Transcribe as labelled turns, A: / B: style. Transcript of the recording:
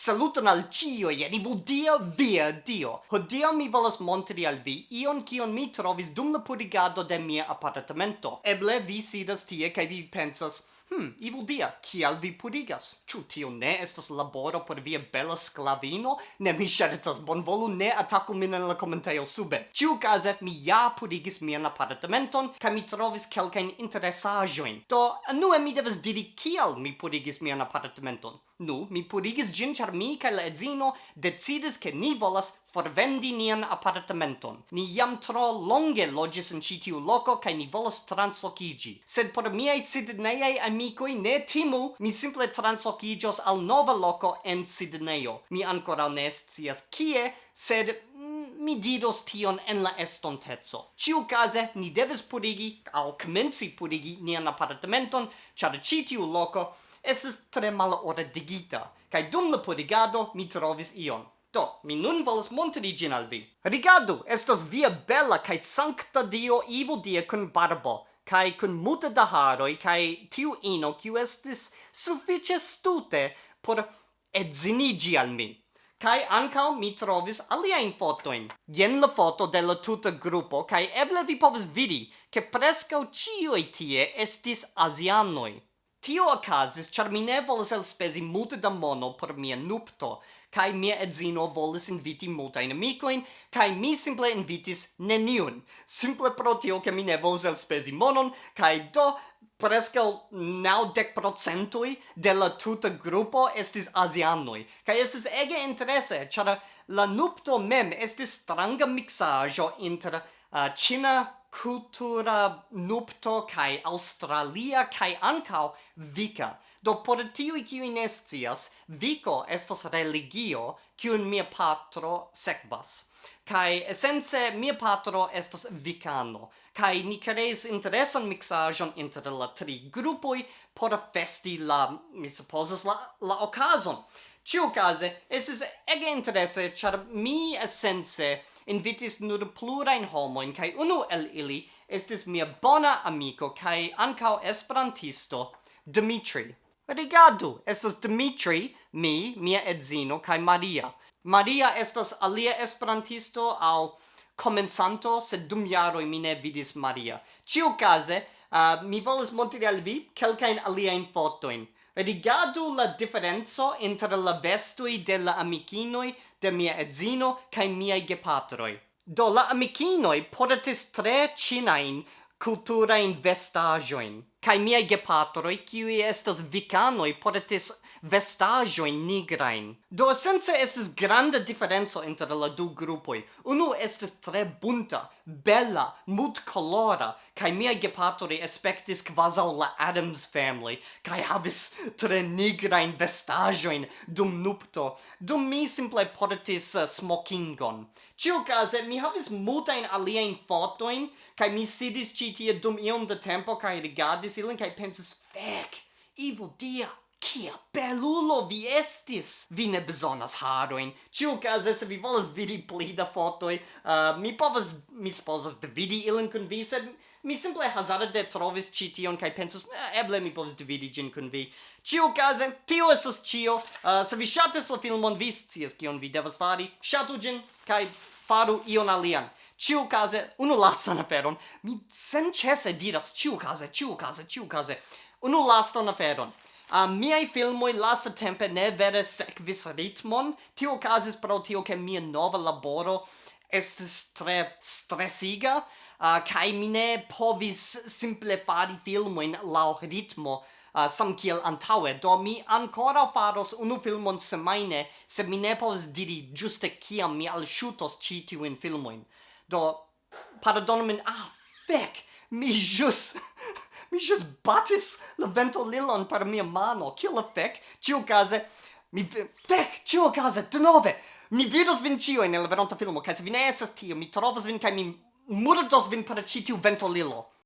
A: Saluton al cio, jen ivu dia via dio. Hodio mi volas montri al vi ion kion mi trovis dum la purigado de mia apartamento. Eble vi sidas tie kaj vi pensas, Hmm, evil dia, kial vi purigas? Ču tio ne estas laboro por via bela sklavino? Ne, mi ŝercas, bonvolu ne ataku min en la komentejo sube. Ĉiukaze, mi ja purigis mian apartamenton, kaj mi trovis kelkajn interesaĵojn. Do, anue mi devas diri kial mi purigis mian apartamenton. Nu, mi purigis ĝin ĉar mi kaj la edzino decidis ke ni volas forvendi nian apartamenton. Ni jam tro longe logis in citiu loco, cae ni volas translocigi. Sed por miei Sidneiei amicoi ne timu, mi simple translocigios al nova loco en Sidneio. Mi ancora ne scias kie, sed mm, mi didos tion en la estontezo. Ciu case, ni devis purigi, au comenci purigi nian apartamenton, char citiu loco, Esses tre redigita. Kai dum la purigado mi trovis ion. Do, mi nun volas montri gin al vi. Rigardu, estas via bella kai sancta dio ivo Dia kun barbo, kai kun multe da haroi, kai tiu ino kiu estis suffice stute por edzinigi al mi. Kai ancao mi trovis aliaen fotoin. Jen la foto de la tuta gruppo, kai eble vi povis vidi, che prescau cioi tie estis asianoi. Tio okazis, char mi ne volis elspezi multe da mono por mia nupto, kai mia edzino volis inviti multain amicoin, kai mi simple invitis neniun. Simple pro tio, che mi ne volis elspezi monon, kai do prescal naudec procentui de la tuta gruppo estis asianoi. Kai estis ege interesse, char la nupto mem estis stranga mixajo inter uh, Cina cultura nupto kai australia kai ankau vika. Do por tiu kiu inestias viko estas religio kiu mia patro sekvas. Kai esence mia patro estas vikano kai ni kreis interesan miksaĵon inter la tri grupoi por festi la mi supozas la la okazon. Ciu case, es ege interesse, char mi essence invitis nur plurain homoin, cae unu el ili estis mia bona amico, cae ancao esperantisto, Dimitri. Rigardu, estas Dimitri, mi, mia edzino, cae Maria. Maria estas alia esperantisto au comenzanto, sed dum jaroi mi ne vidis Maria. Ciu case, uh, mi volis montri al vi kelkain aliaen fotoin. Rigardu la differenzo inter la vestui de la amikinoi de mia edzino cae miei gepatroi. Do la amicinoi portis tre cinain culturain vestajoin, cae miei gepatroi, kiui estas vicanoi, portis vestajoin nigrain. Do essence estes grande differenzo inter la du gruppoi. Unu estes tre bunta, bella, mut colora, kai mia gepatori aspectis quasau la Adams family, kai habis tre nigrain vestajoin dum nupto. Dum mi simple portis uh, smokingon. Ciu case, mi habis multain alien fotoin, kai mi sidis citie dum iom de tempo, kai rigardis ilin, kai pensis, fec, evil dia! Kia belulo vi estis! Vi ne bezonas haroin. Ciu case, se vi volas vidi pli da fotoi, uh, mi povas, mi sposas dividi ilin kun vi, sed mi simple hazarde trovis ci tion, kai pensas, eh, eble mi povas dividi gin kun vi. Ciu case, tio esas cio. Uh, se vi shatis la filmon, vi scias kion vi devas fari. Shatu gin, kai faru ion alian. Ciu case, unu lastan aferon, mi sen cese diras ciu case, ciu case, ciu case, unu lastan aferon a uh, miei filmoi lasta tempe ne vere sekvis ritmon, tio casis pro tio che mia nova laboro estis tre stresiga, uh, kai mi ne povis simple fari filmoin lau ritmo, uh, sam kiel antaue, do mi ancora faros unu filmon semaine, se mi ne povas diri giuste kiam mi alshutos ci tiuin filmoin. Do, pardonu min, ah, fec, mi jus Mi just batis la ventolilon per mia mano. Kiel la fec? Ciu case... Mi... Fec! Ciu case! De nove! Mi vidos vin ciu in la veronta filmo, cae se vi ne esas tio, mi trovas vin, cae mi murdos vin per citiu ventolilo.